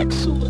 Excellent.